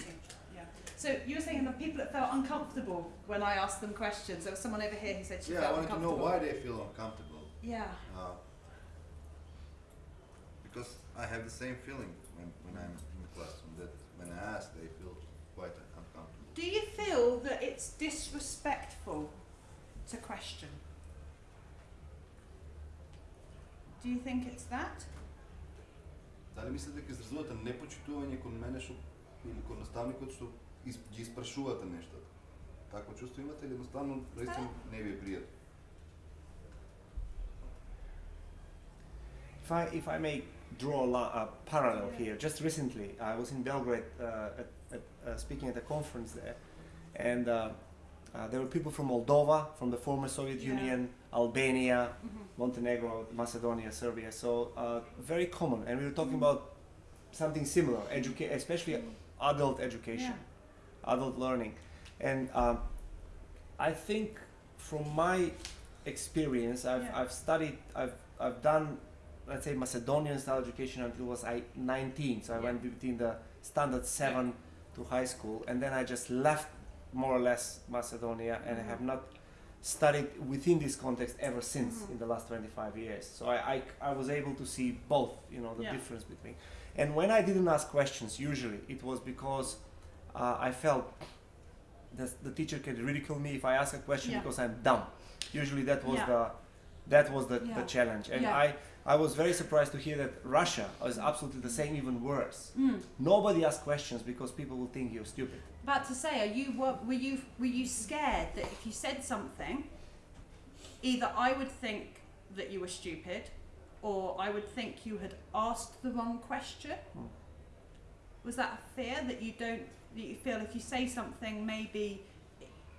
Yeah. So you were saying the people that felt uncomfortable when I asked them questions. There was someone over here who said she Yeah, I felt wanted to know uncomfortable. why they feel uncomfortable. Yeah. Uh, because I have the same feeling when, when I'm in the classroom that when I ask, they feel quite uncomfortable. Do you feel that it's disrespectful to question? Do you think it's that? Дали мислите дека изразувате непочитување кон мене што или кон наставникот што из, ги испрашувате нештата? Такво чувство имате или едноставно наистина не ви е пријатно? If I if I may draw a, la- a parallel here, just recently I was in Belgrade uh, at, at, uh, speaking at a conference there, and uh, uh, there were people from Moldova, from the former Soviet Yeah. Union, Albania, Mm-hmm. Montenegro, Macedonia, Serbia. So uh, very common, and we were talking about something similar, educa- especially adult education, adult learning, and um, I think from my experience, I've, Yeah. I've studied, I've, I've done, let's say Macedonian style education until I was I 19, so I Yeah. went between the standard seven to high school, and then I just left more or less Macedonia and I have not studied within this context ever since Mhm. in the last 25 years. So I, I, I was able to see both, you know, the Yeah. difference between. And when I didn't ask questions, usually it was because uh, I felt that the teacher can ridicule me if I ask a question Yeah. because I'm dumb. Usually that was Yeah. the that was the, the challenge. And. I, I was very surprised to hear that Russia is absolutely the same, even worse. Mm. Nobody asks questions because people will think you're stupid. About to say, are you were, were you were you scared that if you said something, either I would think that you were stupid, or I would think you had asked the wrong question? Hmm. Was that a fear that you don't that you feel if you say something maybe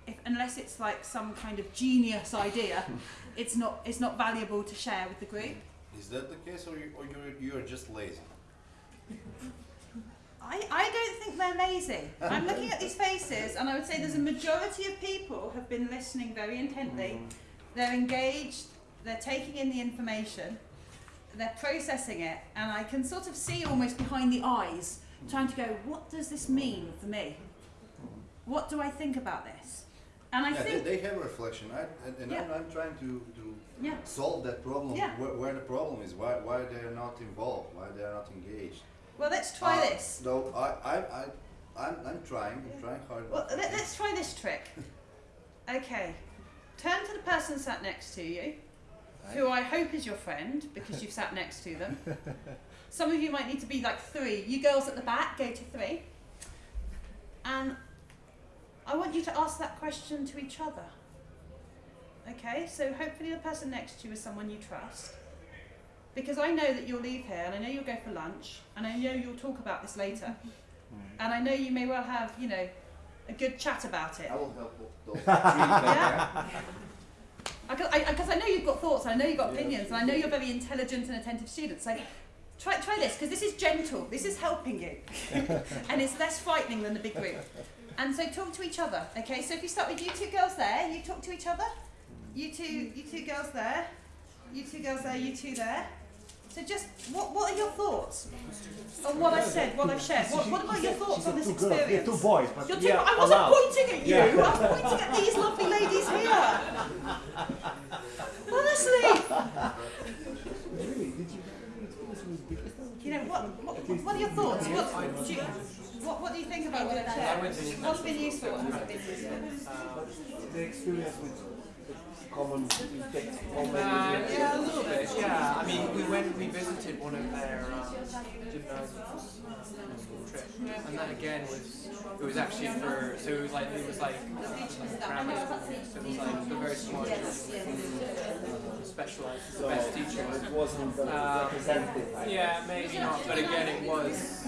if unless it's like some kind of genius idea, it's not it's not valuable to share with the group? Is that the case, or you, or you're, you're just lazy? I, I don't think they're lazy. I'm looking at these faces and I would say there's a majority of people have been listening very intently. Mm-hmm. They're engaged, they're taking in the information, they're processing it, and I can sort of see almost behind the eyes trying to go, what does this mean for me? What do I think about this? And I yeah, think they, they have a reflection, I, and, and I'm, I'm trying to, to yeah. solve that problem. Yeah. Where, where the problem is, why, why they're not involved, why they're not engaged. Well let's try Uh, this. No, I, I, I, I'm, I'm trying, I'm trying hard. Well, let, let's try this trick. Okay. Turn to the person sat next to you, who I hope is your friend because you've sat next to them. Some of you might need to be like three. You girls at the back, go to three. And I want you to ask that question to each other. Okay, so hopefully the person next to you is someone you trust. Because I know that you'll leave here and I know you'll go for lunch and I know you'll talk about this later. Mm. And I know you may well have, you know, a good chat about it. I will help those. Yeah. Because I, I, 'cause I know you've got thoughts, I know you've got opinions, and I know you're very intelligent and attentive students. So try, try this, because this is gentle, this is helping you. and it's less frightening than the big group. And so talk to each other, okay? So if you start with you two girls there, you talk to each other. You two, you two girls there. You two girls there, you two there. So just, what, what are your thoughts on what I've said, what I've shared? What, what about your thoughts on this two girls, yeah, experience? two boys, but You're two, yeah, I wasn't allowed. pointing at you. Yeah. I was pointing at these lovely ladies here. Honestly. You know what? What, what are your thoughts? What do you, what, what do you think about what I've shared? What's been useful? What hasn't been useful? The experience with the common common Uh, yeah, a little bit. Yeah, I mean, we went, we visited one of their um, gymnasiums trip, and that again was, it was actually for, so it was like, it was like grammar school, so it was like the very smart children, specialised, the best teachers. it wasn't uh, Um, representative. Yeah, maybe not, but again, it was